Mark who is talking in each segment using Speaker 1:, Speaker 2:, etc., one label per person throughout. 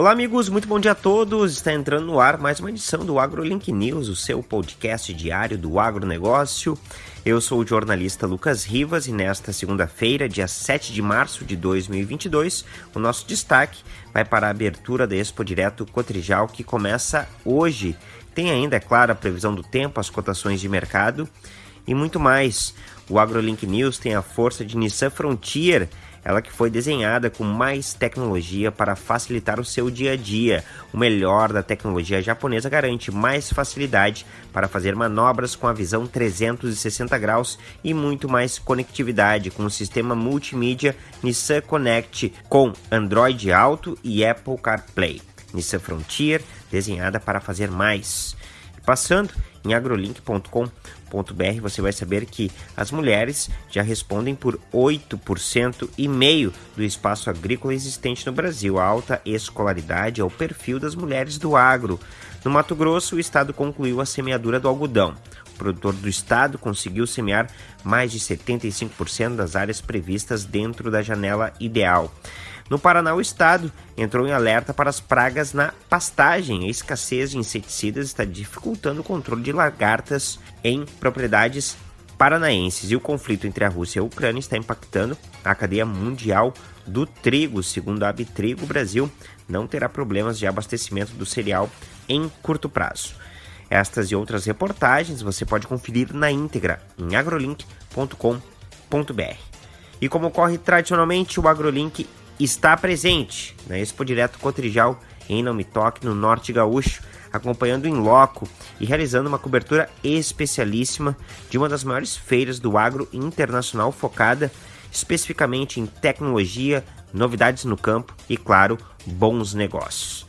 Speaker 1: Olá, amigos, muito bom dia a todos. Está entrando no ar mais uma edição do AgroLink News, o seu podcast diário do agronegócio. Eu sou o jornalista Lucas Rivas e nesta segunda-feira, dia 7 de março de 2022, o nosso destaque vai para a abertura da Expo Direto Cotrijal, que começa hoje. Tem ainda, é claro, a previsão do tempo, as cotações de mercado e muito mais. O AgroLink News tem a força de Nissan Frontier ela que foi desenhada com mais tecnologia para facilitar o seu dia a dia. O melhor da tecnologia japonesa garante mais facilidade para fazer manobras com a visão 360 graus e muito mais conectividade com o sistema multimídia Nissan Connect com Android Auto e Apple CarPlay. Nissan Frontier, desenhada para fazer mais. Passando em agrolink.com.br, você vai saber que as mulheres já respondem por 8% e meio do espaço agrícola existente no Brasil. A alta escolaridade é o perfil das mulheres do agro. No Mato Grosso, o estado concluiu a semeadura do algodão. O produtor do estado conseguiu semear mais de 75% das áreas previstas dentro da janela ideal. No Paraná, o estado entrou em alerta para as pragas na pastagem. A escassez de inseticidas está dificultando o controle de lagartas em propriedades paranaenses. E o conflito entre a Rússia e a Ucrânia está impactando a cadeia mundial do trigo. Segundo a Abitrigo, o Brasil não terá problemas de abastecimento do cereal em curto prazo. Estas e outras reportagens você pode conferir na íntegra em agrolink.com.br. E como ocorre tradicionalmente, o AgroLink está presente na Expo Direto Cotrijal em Não Me Toque, no Norte Gaúcho, acompanhando em loco e realizando uma cobertura especialíssima de uma das maiores feiras do agro internacional focada especificamente em tecnologia, novidades no campo e, claro, bons negócios.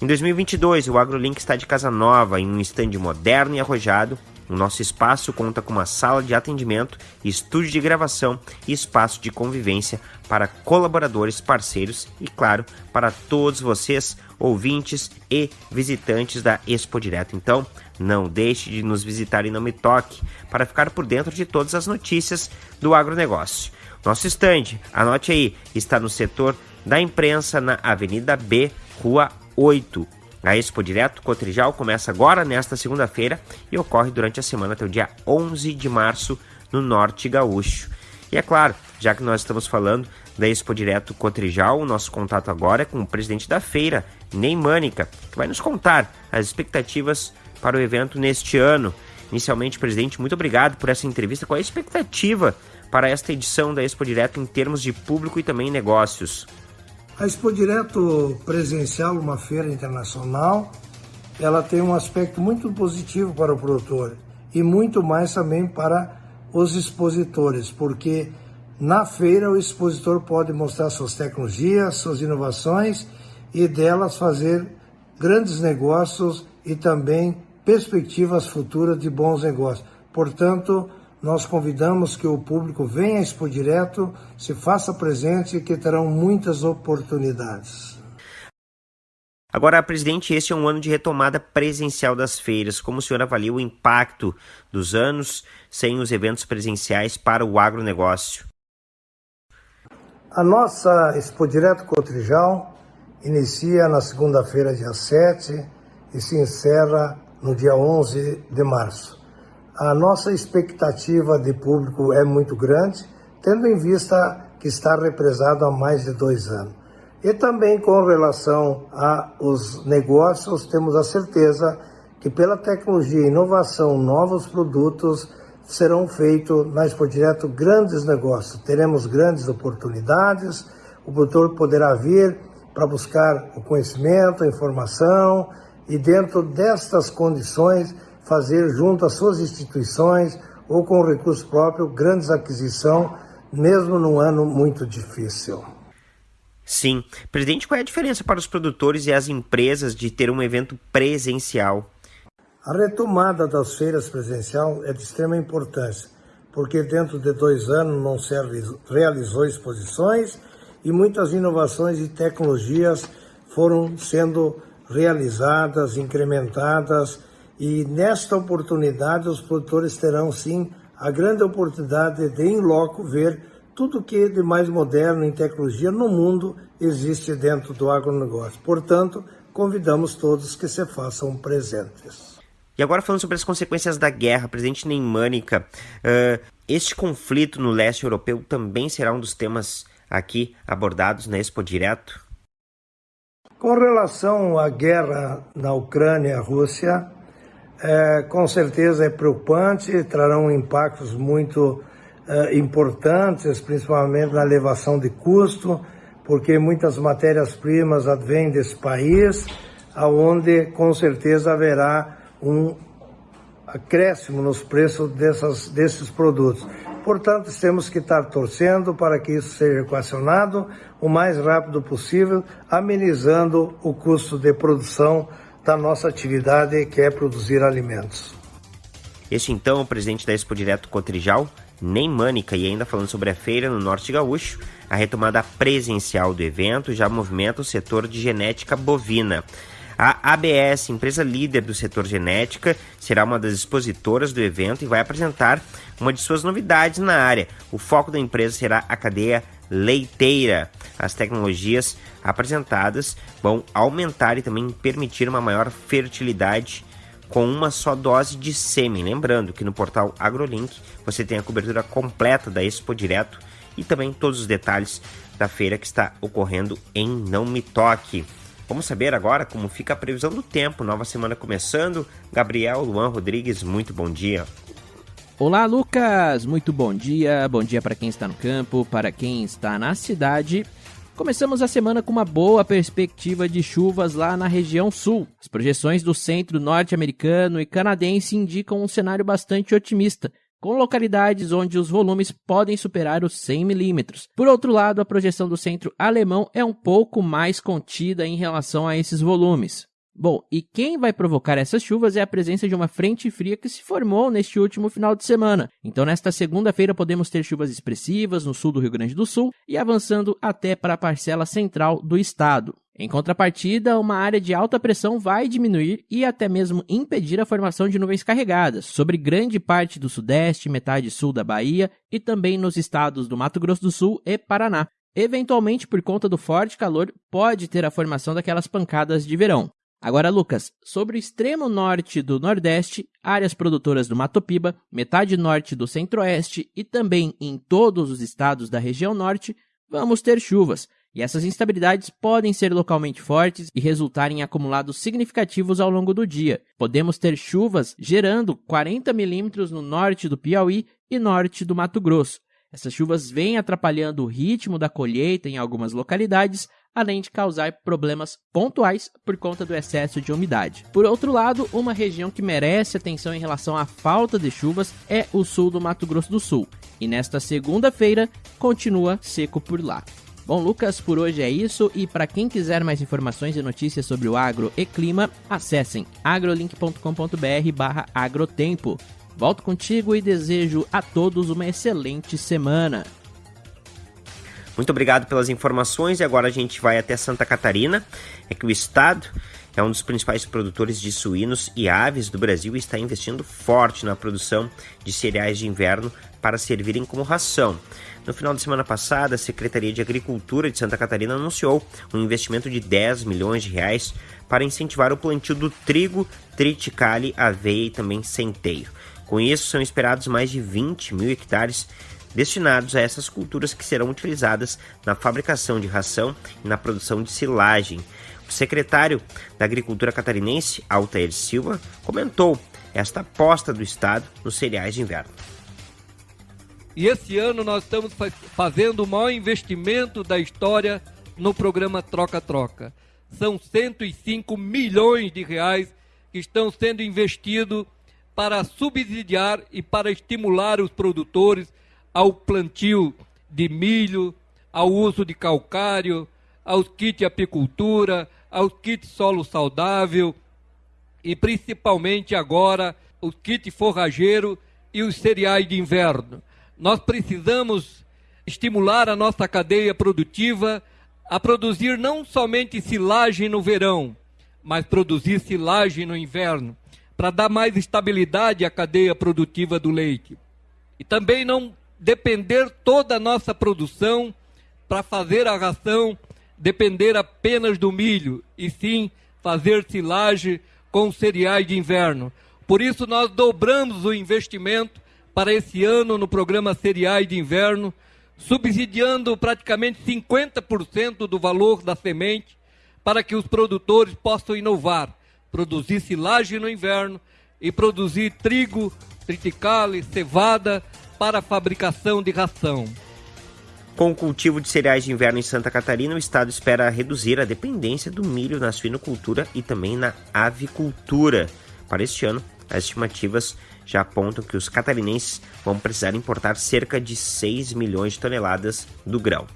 Speaker 1: Em 2022, o AgroLink está de casa nova, em um estande moderno e arrojado, o nosso espaço conta com uma sala de atendimento, estúdio de gravação e espaço de convivência para colaboradores, parceiros e, claro, para todos vocês, ouvintes e visitantes da Expo Direto. Então, não deixe de nos visitar e não me toque para ficar por dentro de todas as notícias do agronegócio. Nosso estande, anote aí, está no setor da imprensa na Avenida B, Rua 8, a Expo Direto Cotrijal começa agora, nesta segunda-feira, e ocorre durante a semana até o dia 11 de março no Norte Gaúcho. E é claro, já que nós estamos falando da Expo Direto Cotrijal, o nosso contato agora é com o presidente da feira, Ney Mânica, que vai nos contar as expectativas para o evento neste ano. Inicialmente, presidente, muito obrigado por essa entrevista. Qual é a expectativa para esta edição da Expo Direto em termos de público e também negócios?
Speaker 2: A Expo Direto presencial, uma feira internacional, ela tem um aspecto muito positivo para o produtor e muito mais também para os expositores, porque na feira o expositor pode mostrar suas tecnologias, suas inovações e delas fazer grandes negócios e também perspectivas futuras de bons negócios. Portanto, nós convidamos que o público venha a Expo Direto, se faça presente, que terão muitas oportunidades.
Speaker 1: Agora, presidente, este é um ano de retomada presencial das feiras. Como o senhor avalia o impacto dos anos sem os eventos presenciais para o agronegócio?
Speaker 2: A nossa Expo Direto Cotrijal inicia na segunda-feira, dia 7, e se encerra no dia 11 de março. A nossa expectativa de público é muito grande, tendo em vista que está represado há mais de dois anos. E também com relação aos negócios, temos a certeza que pela tecnologia e inovação, novos produtos serão feitos na Expo Direto grandes negócios. Teremos grandes oportunidades, o produtor poderá vir para buscar o conhecimento, a informação e dentro destas condições fazer junto às suas instituições ou com recurso próprio grandes aquisições, mesmo num ano muito difícil.
Speaker 1: Sim. Presidente, qual é a diferença para os produtores e as empresas de ter um evento presencial?
Speaker 2: A retomada das feiras presencial é de extrema importância, porque dentro de dois anos não se realizou exposições e muitas inovações e tecnologias foram sendo realizadas, incrementadas e nesta oportunidade, os produtores terão sim a grande oportunidade de, em loco, ver tudo que de mais moderno em tecnologia no mundo existe dentro do agronegócio. Portanto, convidamos todos que se façam presentes.
Speaker 1: E agora falando sobre as consequências da guerra, presidente Neymânica, uh, este conflito no leste europeu também será um dos temas aqui abordados na Expo Direto?
Speaker 2: Com relação à guerra na Ucrânia e Rússia, é, com certeza é preocupante, trarão impactos muito é, importantes, principalmente na elevação de custo, porque muitas matérias-primas advêm desse país, aonde com certeza haverá um acréscimo nos preços dessas, desses produtos. Portanto, temos que estar torcendo para que isso seja equacionado o mais rápido possível, amenizando o custo de produção da nossa atividade, que é produzir alimentos.
Speaker 1: Este então é o presidente da Expo Direto Cotrijal, Nem Mânica, e ainda falando sobre a feira no Norte Gaúcho, a retomada presencial do evento já movimenta o setor de genética bovina. A ABS, empresa líder do setor genética, será uma das expositoras do evento e vai apresentar uma de suas novidades na área. O foco da empresa será a cadeia leiteira. As tecnologias apresentadas vão aumentar e também permitir uma maior fertilidade com uma só dose de sêmen. Lembrando que no portal AgroLink você tem a cobertura completa da Expo Direto e também todos os detalhes da feira que está ocorrendo em Não Me Toque. Vamos saber agora como fica a previsão do tempo. Nova semana começando. Gabriel Luan Rodrigues, muito bom dia.
Speaker 3: Olá, Lucas! Muito bom dia. Bom dia para quem está no campo, para quem está na cidade. Começamos a semana com uma boa perspectiva de chuvas lá na região sul. As projeções do centro norte-americano e canadense indicam um cenário bastante otimista, com localidades onde os volumes podem superar os 100 milímetros. Por outro lado, a projeção do centro alemão é um pouco mais contida em relação a esses volumes. Bom, e quem vai provocar essas chuvas é a presença de uma frente fria que se formou neste último final de semana. Então, nesta segunda-feira, podemos ter chuvas expressivas no sul do Rio Grande do Sul e avançando até para a parcela central do estado. Em contrapartida, uma área de alta pressão vai diminuir e até mesmo impedir a formação de nuvens carregadas sobre grande parte do sudeste, metade sul da Bahia e também nos estados do Mato Grosso do Sul e Paraná. Eventualmente, por conta do forte calor, pode ter a formação daquelas pancadas de verão. Agora, Lucas, sobre o extremo norte do Nordeste, áreas produtoras do Mato Piba, metade norte do Centro-Oeste e também em todos os estados da região norte, vamos ter chuvas. E essas instabilidades podem ser localmente fortes e resultar em acumulados significativos ao longo do dia. Podemos ter chuvas gerando 40 milímetros no norte do Piauí e norte do Mato Grosso. Essas chuvas vêm atrapalhando o ritmo da colheita em algumas localidades, além de causar problemas pontuais por conta do excesso de umidade. Por outro lado, uma região que merece atenção em relação à falta de chuvas é o sul do Mato Grosso do Sul, e nesta segunda-feira continua seco por lá. Bom, Lucas, por hoje é isso e para quem quiser mais informações e notícias sobre o agro e clima, acessem agrolink.com.br/agrotempo. Volto contigo e desejo a todos uma excelente semana.
Speaker 1: Muito obrigado pelas informações e agora a gente vai até Santa Catarina. É que o estado é um dos principais produtores de suínos e aves do Brasil e está investindo forte na produção de cereais de inverno para servirem como ração. No final de semana passada, a Secretaria de Agricultura de Santa Catarina anunciou um investimento de 10 milhões de reais para incentivar o plantio do trigo, triticale, aveia e também centeio. Com isso, são esperados mais de 20 mil hectares destinados a essas culturas que serão utilizadas na fabricação de ração e na produção de silagem. O secretário da Agricultura catarinense, Altair Silva, comentou esta aposta do Estado nos cereais de inverno.
Speaker 4: E esse ano nós estamos fazendo o maior investimento da história no programa Troca-Troca. São 105 milhões de reais que estão sendo investidos para subsidiar e para estimular os produtores ao plantio de milho, ao uso de calcário, aos kits apicultura, aos kits solo saudável e principalmente agora os kits forrageiro e os cereais de inverno. Nós precisamos estimular a nossa cadeia produtiva a produzir não somente silagem no verão, mas produzir silagem no inverno, para dar mais estabilidade à cadeia produtiva do leite. E também não depender toda a nossa produção para fazer a ração depender apenas do milho, e sim fazer silagem com cereais de inverno. Por isso, nós dobramos o investimento para esse ano no programa Cereais de Inverno, subsidiando praticamente 50% do valor da semente para que os produtores possam inovar, produzir silagem no inverno e produzir trigo, triticale, cevada para a fabricação de ração.
Speaker 1: Com o cultivo de cereais de inverno em Santa Catarina, o estado espera reduzir a dependência do milho na suinocultura e também na avicultura. Para este ano, as estimativas já apontam que os catarinenses vão precisar importar cerca de 6 milhões de toneladas do grão.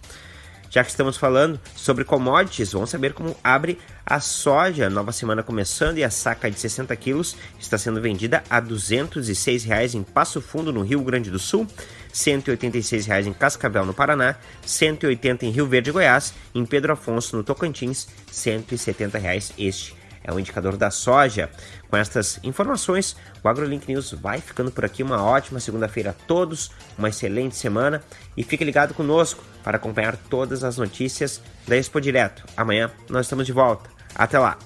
Speaker 1: Já que estamos falando sobre commodities, vamos saber como abre a soja. Nova semana começando e a saca de 60 quilos está sendo vendida a 206 reais em Passo Fundo, no Rio Grande do Sul, 186 reais em Cascavel, no Paraná, R$ 180 em Rio Verde, Goiás, em Pedro Afonso, no Tocantins, 170 reais este é o indicador da soja. Com estas informações, o AgroLink News vai ficando por aqui. Uma ótima segunda-feira a todos, uma excelente semana e fique ligado conosco para acompanhar todas as notícias da Expo Direto. Amanhã nós estamos de volta. Até lá!